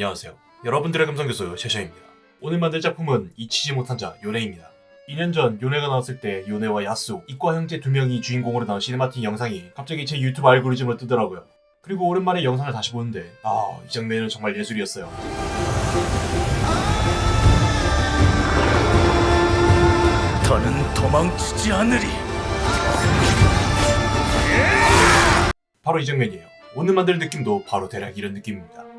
안녕하세요. 여러분들의 감성교수 셰샤입니다. 오늘 만들 작품은 잊히지 못한 자 요네입니다. 2년 전 요네가 나왔을 때 요네와 야스오, 이과 형제 두 명이 주인공으로 나온 cinematic 영상이 갑자기 제 유튜브 알고리즘으로 뜨더라고요. 그리고 오랜만에 영상을 다시 보는데 아, 이 장면은 정말 예술이었어요. 더는 도망치지 않으리. 바로 이 장면이에요. 오늘 만들 느낌도 바로 대략 이런 느낌입니다.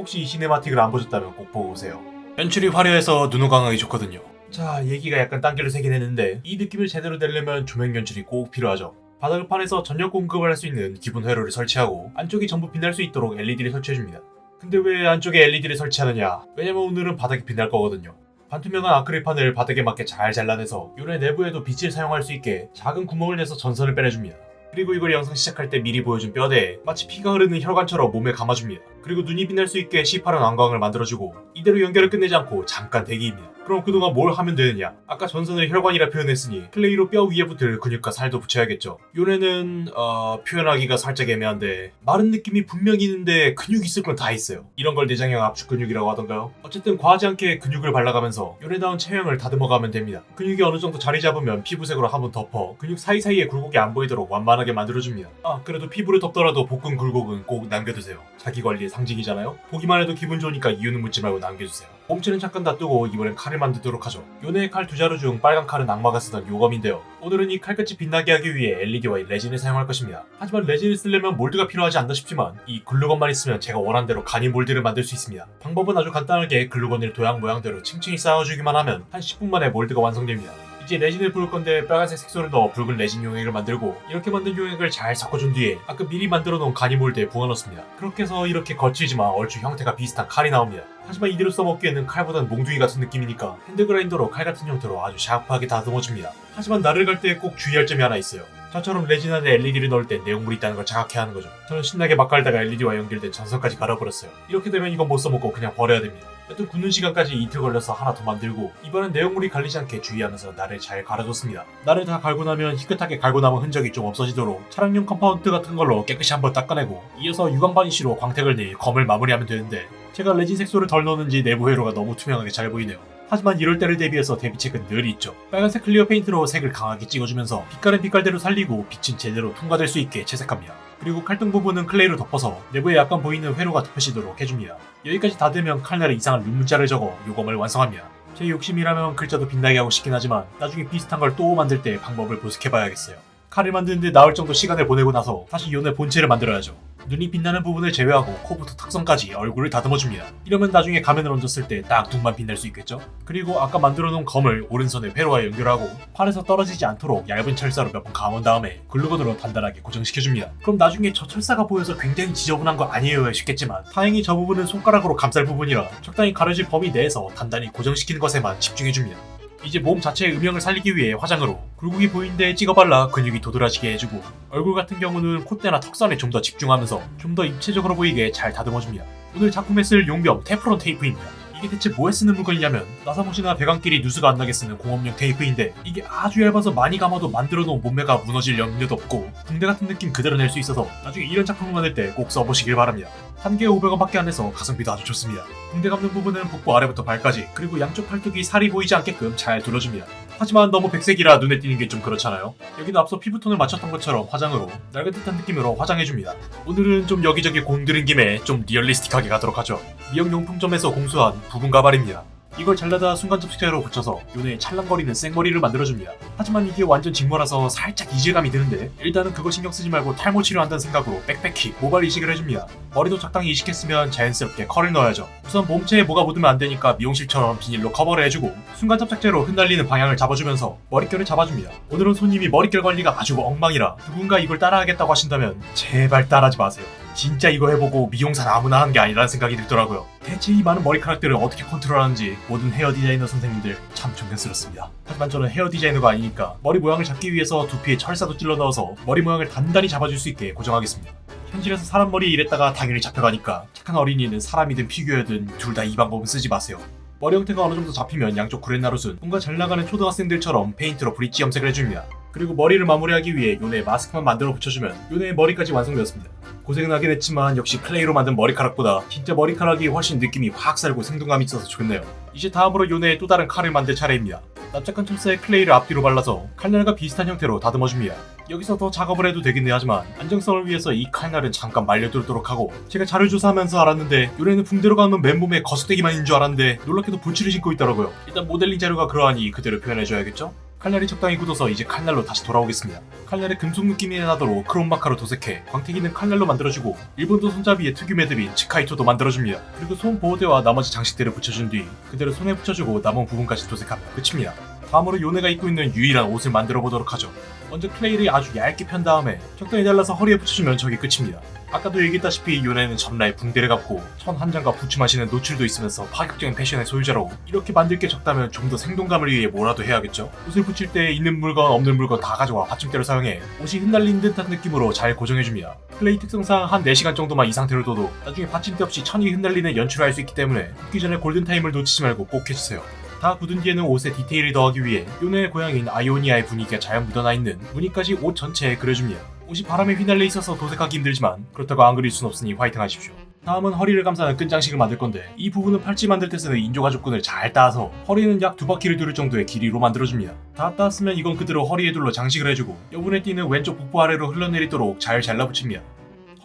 혹시 이 시네마틱을 안 보셨다면 꼭 보고 오세요. 연출이 화려해서 눈호강하기 좋거든요. 자, 얘기가 약간 딴길로 새긴 했는데 이 느낌을 제대로 내려면 조명 연출이 꼭 필요하죠. 바닥을 판에서 전력 공급을 할 수 있는 기본 회로를 설치하고 안쪽이 전부 빛날 수 있도록 LED를 설치해줍니다. 근데 왜 안쪽에 LED를 설치하느냐? 왜냐면 오늘은 바닥이 빛날 거거든요. 반투명한 아크릴판을 바닥에 맞게 잘 잘라내서 요래 내부에도 빛을 사용할 수 있게 작은 구멍을 내서 전선을 빼내줍니다. 그리고 이걸 영상 시작할 때 미리 보여준 뼈대에 마치 피가 흐르는 혈관처럼 몸에 감아줍니다. 그리고 눈이 빛날 수 있게 시퍼런 안광을 만들어주고 이대로 연결을 끝내지 않고 잠깐 대기입니다. 그럼 그동안 뭘 하면 되느냐? 아까 전선을 혈관이라 표현했으니 clay로 뼈 위에 붙을 근육과 살도 붙여야겠죠. 요네는 어, 표현하기가 살짝 애매한데 마른 느낌이 분명히 있는데 근육이 있을 건 다 있어요. 이런 걸 내장형 압축 근육이라고 하던가요? 어쨌든 과하지 않게 근육을 발라가면서 요네다운 체형을 다듬어가면 됩니다. 근육이 어느 정도 자리 잡으면 피부색으로 한번 덮어 근육 사이사이에 굴곡이 안 보이도록 완만하게 만들어줍니다. 아 그래도 피부를 덮더라도 복근 굴곡은 꼭 남겨두세요. 자기 관리의 상징이잖아요? 보기만 해도 기분 좋으니까 이유는 묻지 말고 남겨주세요. 몸체는 잠깐 놔두고 이번엔 칼을 만들도록 하죠. 요네의 칼 두 자루 중 빨간 칼은 악마가 쓰던 요검인데요. 오늘은 이 칼끝이 빛나게 하기 위해 LED와 레진을 사용할 것입니다. 하지만 레진을 쓰려면 몰드가 필요하지 않나 싶지만 이 글루건만 있으면 제가 원하는 대로 간이 몰드를 만들 수 있습니다. 방법은 아주 간단하게 글루건을 도안 모양대로 층층이 쌓아주기만 하면 한 10분 만에 몰드가 완성됩니다. 이제 레진을 부을 건데 빨간색 색소를 넣어 붉은 레진 용액을 만들고 이렇게 만든 용액을 잘 섞어준 뒤에 아까 미리 만들어 놓은 간이 몰드에 부어 넣습니다. 그렇게 해서 이렇게 거칠지만 얼추 형태가 비슷한 칼이 나옵니다. 하지만 이대로 써먹기에는 칼보단 몽둥이 같은 느낌이니까 hand grinder로 칼 같은 형태로 아주 샤프하게 다듬어줍니다. 하지만 날을 갈 때 꼭 주의할 점이 하나 있어요. 저처럼 레진 안에 LED를 넣을 때 내용물이 있다는 걸 자각해야 하는 거죠. 저는 신나게 막 갈다가 LED와 연결된 전선까지 갈아버렸어요. 이렇게 되면 이건 못 써먹고 그냥 버려야 됩니다. 여튼 굳는 시간까지 이틀 걸려서 하나 더 만들고 이번엔 내용물이 갈리지 않게 주의하면서 날을 잘 갈아줬습니다. 날을 다 갈고 나면 희끗하게 갈고 남은 흔적이 좀 없어지도록 차량용 compound 같은 걸로 깨끗이 한번 닦아내고 이어서 유광 바니쉬로 광택을 내 검을 마무리하면 되는데 제가 레진 색소를 덜 넣었는지 내부 회로가 너무 투명하게 잘 보이네요. 하지만 이럴 때를 대비해서 대비책은 늘 있죠. 빨간색 clear 페인트로 색을 강하게 찍어주면서 빛깔은 빛깔대로 살리고 빛은 제대로 통과될 수 있게 채색합니다. 그리고 칼등 부분은 clay로 덮어서 내부에 약간 보이는 회로가 덮여지도록 해줍니다. 여기까지 다 되면 칼날에 이상한 룰문자를 적어 요검을 완성합니다. 제 욕심이라면 글자도 빛나게 하고 싶긴 하지만 나중에 비슷한 걸 또 만들 때 방법을 보색해봐야겠어요. 칼을 만드는데 나흘 정도 시간을 보내고 나서 다시 요네 본체를 만들어야죠. 눈이 빛나는 부분을 제외하고 코부터 턱선까지 얼굴을 다듬어줍니다. 이러면 나중에 가면을 얹었을 때 딱 눈만 빛날 수 있겠죠? 그리고 아까 만들어놓은 검을 오른손에 회로와 연결하고 팔에서 떨어지지 않도록 얇은 철사로 몇 번 감은 다음에 글루건으로 단단하게 고정시켜줍니다. 그럼 나중에 저 철사가 보여서 굉장히 지저분한 거 아니에요 싶겠지만 다행히 저 부분은 손가락으로 감쌀 부분이라 적당히 가려질 범위 내에서 단단히 고정시키는 것에만 집중해줍니다. 이제 몸 자체의 음영을 살리기 위해 화장으로 굴곡이 보이는 데에 찍어 발라 근육이 도드라지게 해주고 얼굴 같은 경우는 콧대나 턱선에 좀 더 집중하면서 좀 더 입체적으로 보이게 잘 다듬어줍니다. 오늘 작품에 쓸 용병 테프론 테이프입니다. 이게 대체 뭐에 쓰는 물건이냐면 나사못이나 배관끼리 누수가 안 나게 쓰는 공업용 테이프인데 이게 아주 얇아서 많이 감아도 만들어 놓은 몸매가 무너질 염려도 없고 붕대 같은 느낌 그대로 낼 수 있어서 나중에 이런 작품을 만들 때 꼭 써보시길 바랍니다. 한 개에 500원밖에 안 해서 가성비도 아주 좋습니다. 붕대 감는 부분은 복부 아래부터 발까지 그리고 양쪽 팔뚝이 살이 보이지 않게끔 잘 둘러줍니다. 하지만 너무 백색이라 눈에 띄는 게 좀 그렇잖아요. 여기는 앞서 피부톤을 맞췄던 것처럼 화장으로 낡은 듯한 느낌으로 화장해줍니다. 오늘은 좀 여기저기 공들인 김에 좀 리얼리스틱하게 가도록 하죠. 미용용품점에서 공수한 부분 가발입니다. 이걸 잘라다 순간 접착제로 붙여서 요네 찰랑거리는 생머리를 만들어줍니다. 하지만 이게 완전 직모라서 살짝 이질감이 드는데 일단은 그거 신경 쓰지 말고 탈모 치료한다는 생각으로 빽빽히 모발 이식을 해줍니다. 머리도 적당히 이식했으면 자연스럽게 컬을 넣어야죠. 우선 몸체에 뭐가 묻으면 안 되니까 미용실처럼 비닐로 커버를 해주고 순간 접착제로 흩날리는 방향을 잡아주면서 머릿결을 잡아줍니다. 오늘은 손님이 머릿결 관리가 아주 엉망이라 누군가 이걸 따라하겠다고 하신다면 제발 따라하지 마세요. 진짜 이거 해보고 미용사는 아무나 하는 게 아니라는 생각이 들더라고요. 대체 이 많은 머리카락들을 어떻게 컨트롤하는지 모든 헤어 디자이너 선생님들 참 존경스럽습니다. 하지만 저는 헤어 디자이너가 아니니까 머리 모양을 잡기 위해서 두피에 철사도 찔러 넣어서 머리 모양을 단단히 잡아줄 수 있게 고정하겠습니다. 현실에서 사람 머리에 이랬다가 당연히 잡혀가니까 착한 어린이는 사람이든 피규어든 둘 다 이 방법은 쓰지 마세요. 머리 형태가 어느 정도 잡히면 양쪽 구렛나룻은 뭔가 잘 나가는 초등학생들처럼 페인트로 브릿지 염색을 해줍니다. 그리고 머리를 마무리하기 위해 요네 마스크만 만들어 붙여주면 요네의 머리까지 완성되었습니다. 고생은 하긴 했지만 역시 clay로 만든 머리카락보다 진짜 머리카락이 훨씬 느낌이 확 살고 생동감이 있어서 좋네요. 이제 다음으로 요네의 또 다른 칼을 만들 차례입니다. 납작한 톱새에 clay를 앞뒤로 발라서 칼날과 비슷한 형태로 다듬어줍니다. 여기서 더 작업을 해도 되긴 하지만 안정성을 위해서 이 칼날은 잠깐 말려두도록 하고 제가 자료 조사하면서 알았는데 요네는 붕대로 감은 맨몸에 거스대기만 있는 줄 알았는데 놀랍게도 부츠를 신고 있더라고요. 일단 모델링 자료가 그러하니 그대로 표현해줘야겠죠? 칼날이 적당히 굳어서 이제 칼날로 다시 돌아오겠습니다. 칼날에 금속 느낌이 나도록 크롬마카로 도색해 광택있는 칼날로 만들어주고 일본도 손잡이에 특유 매듭인 치카이토도 만들어줍니다. 그리고 손 보호대와 나머지 장식들을 붙여준 뒤 그대로 손에 붙여주고 남은 부분까지 도색하면 끝입니다. 다음으로 요네가 입고 있는 유일한 옷을 만들어 보도록 하죠. 먼저 clay를 아주 얇게 편 다음에 적당히 잘라서 허리에 붙여주면 저게 끝입니다. 아까도 얘기했다시피 요네는 전라에 붕대를 감고 천 한 장과 부츠만 신는 노출도 있으면서 파격적인 패션의 소유자로 이렇게 만들 게 적다면 좀 더 생동감을 위해 뭐라도 해야겠죠? 옷을 붙일 때 있는 물건 없는 물건 다 가져와 받침대로 사용해 옷이 흩날린 듯한 느낌으로 잘 고정해줍니다. clay 특성상 한 4시간 정도만 이 상태로 둬도 나중에 받침대 없이 천이 흩날리는 연출을 할 수 있기 때문에 굽기 전에 골든타임을 놓치지 말고 꼭 해주세요. 다 굳은 뒤에는 옷에 디테일을 더하기 위해 요네의 고향인 아이오니아의 분위기가 잘 묻어나 있는 무늬까지 옷 전체에 그려줍니다. 옷이 바람에 휘날려 있어서 도색하기 힘들지만 그렇다고 안 그릴 순 없으니 화이팅 하십시오. 다음은 허리를 감싸는 끈장식을 만들 건데 이 부분은 팔찌 만들 때 쓰는 인조가죽끈을 잘 따서 허리는 약 두 바퀴를 두를 정도의 길이로 만들어줍니다. 다 따았으면 이건 그대로 허리에 둘러 장식을 해주고 여분의 띠는 왼쪽 복부 아래로 흘러내리도록 잘 잘라붙입니다.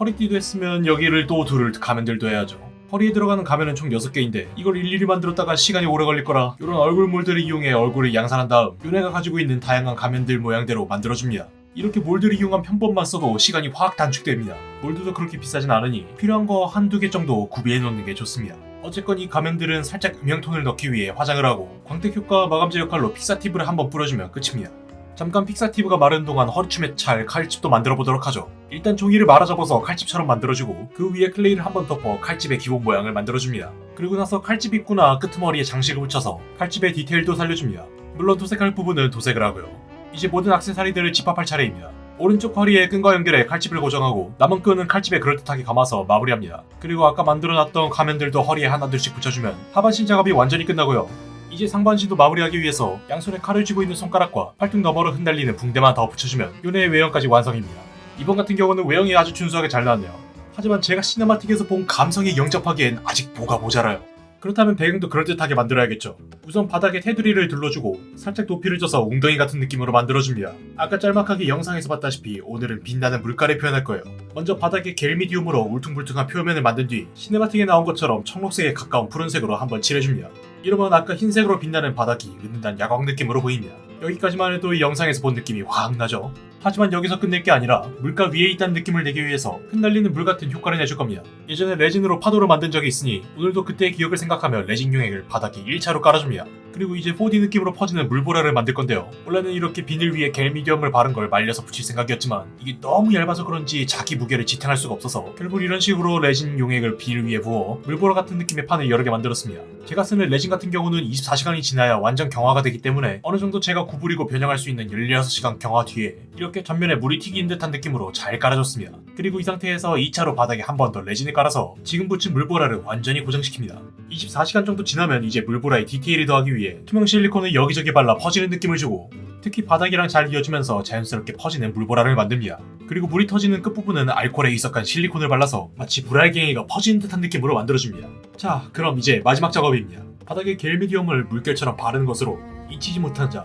허리띠도 했으면 여기를 또 둘을 가면들도 해야죠. 허리에 들어가는 가면은 총 6개인데 이걸 일일이 만들었다가 시간이 오래 걸릴 거라 이런 얼굴 몰드를 이용해 얼굴을 양산한 다음 요네가 가지고 있는 다양한 가면들 모양대로 만들어줍니다. 이렇게 몰드를 이용한 편법만 써도 시간이 확 단축됩니다. 몰드도 그렇게 비싸진 않으니 필요한 거 한두 개 정도 구비해 놓는 게 좋습니다. 어쨌건 이 가면들은 살짝 음영톤을 넣기 위해 화장을 하고 광택 효과 마감제 역할로 fixative를 한번 뿌려주면 끝입니다. 잠깐 fixative가 마른 동안 허리춤에 찰 칼집도 만들어 보도록 하죠. 일단 종이를 말아 접어서 칼집처럼 만들어주고 그 위에 clay를 한 번 덮어 칼집의 기본 모양을 만들어줍니다. 그리고 나서 칼집 입구나 끄트머리에 장식을 붙여서 칼집의 디테일도 살려줍니다. 물론 도색할 부분은 도색을 하고요. 이제 모든 악세사리들을 집합할 차례입니다. 오른쪽 허리에 끈과 연결해 칼집을 고정하고 남은 끈은 칼집에 그럴듯하게 감아서 마무리합니다. 그리고 아까 만들어놨던 가면들도 허리에 하나둘씩 붙여주면 하반신 작업이 완전히 끝나고요. 이제 상반신도 마무리하기 위해서 양손에 칼을 쥐고 있는 손가락과 팔뚝 너머로 흩날리는 붕대만 더 붙여주면 요네의 외형까지 완성입니다. 이번 같은 경우는 외형이 아주 준수하게 잘 나왔네요. 하지만 제가 시네마틱에서 본 감성에 영접하기엔 아직 뭐가 모자라요. 그렇다면 배경도 그럴듯하게 만들어야겠죠. 우선 바닥에 테두리를 둘러주고 살짝 높이를 줘서 웅덩이 같은 느낌으로 만들어줍니다. 아까 짤막하게 영상에서 봤다시피 오늘은 빛나는 물가를 표현할 거예요. 먼저 바닥에 겔미디움으로 울퉁불퉁한 표면을 만든 뒤 시네마틱에 나온 것처럼 청록색에 가까운 푸른색으로 한번 칠해줍니다. 이러면 아까 흰색으로 빛나는 바닥이 은은한 야광 느낌으로 보입니다. 여기까지만 해도 이 영상에서 본 느낌이 확 나죠? 하지만 여기서 끝낼 게 아니라 물가 위에 있다는 느낌을 내기 위해서 흩날리는 물 같은 효과를 내줄 겁니다. 예전에 레진으로 파도를 만든 적이 있으니 오늘도 그때의 기억을 생각하며 레진 용액을 바닥에 1차로 깔아줍니다. 그리고 이제 4D 느낌으로 퍼지는 물보라를 만들 건데요. 원래는 이렇게 비닐 위에 gel medium을 바른 걸 말려서 붙일 생각이었지만 이게 너무 얇아서 그런지 자기 무게를 지탱할 수가 없어서 결국 이런 식으로 레진 용액을 비닐 위에 부어 물보라 같은 느낌의 판을 여러 개 만들었습니다. 제가 쓰는 레진 같은 경우는 24시간이 지나야 완전 경화가 되기 때문에 어느 정도 제가 구부리고 변형할 수 있는 16시간 경화 뒤에 이렇게 전면에 물이 튀긴 듯한 느낌으로 잘 깔아줬습니다. 그리고 이 상태에서 2차로 바닥에 한 번 더 레진을 깔아서 지금 붙인 물보라를 완전히 고정시킵니다. 24시간 정도 지나면 이제 물보라에 디테일을 더하기 위해 투명 실리콘을 여기저기 발라 퍼지는 느낌을 주고 특히 바닥이랑 잘 이어지면서 자연스럽게 퍼지는 물보라를 만듭니다. 그리고 물이 터지는 끝부분은 알코올에 희석한 실리콘을 발라서 마치 물알갱이가 퍼지는 듯한 느낌으로 만들어줍니다. 자, 그럼 이제 마지막 작업입니다. 바닥에 겔미디엄을 물결처럼 바르는 것으로 잊히지 못한 자,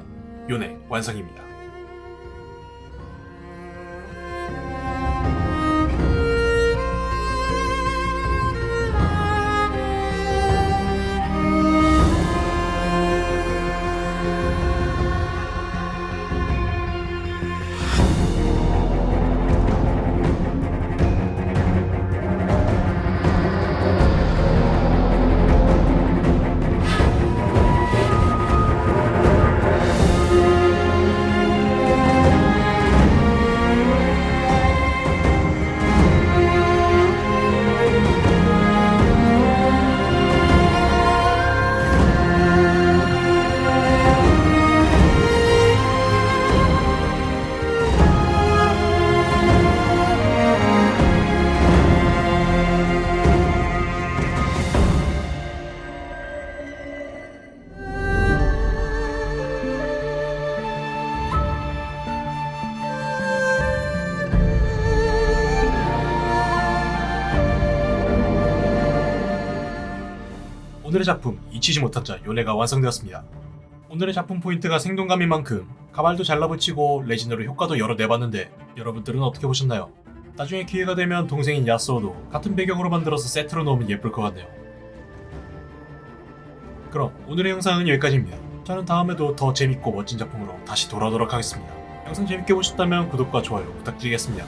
요네 완성입니다. 오늘의 작품 잊히지 못한 자 요네가 완성되었습니다. 오늘의 작품 포인트가 생동감인 만큼 가발도 잘라붙이고 레진으로 효과도 여러 내봤는데 여러분들은 어떻게 보셨나요? 나중에 기회가 되면 동생인 야스오도 같은 배경으로 만들어서 세트로 넣으면 예쁠 것 같네요. 그럼 오늘의 영상은 여기까지입니다. 저는 다음에도 더 재밌고 멋진 작품으로 다시 돌아오도록 하겠습니다. 영상 재밌게 보셨다면 구독과 좋아요 부탁드리겠습니다.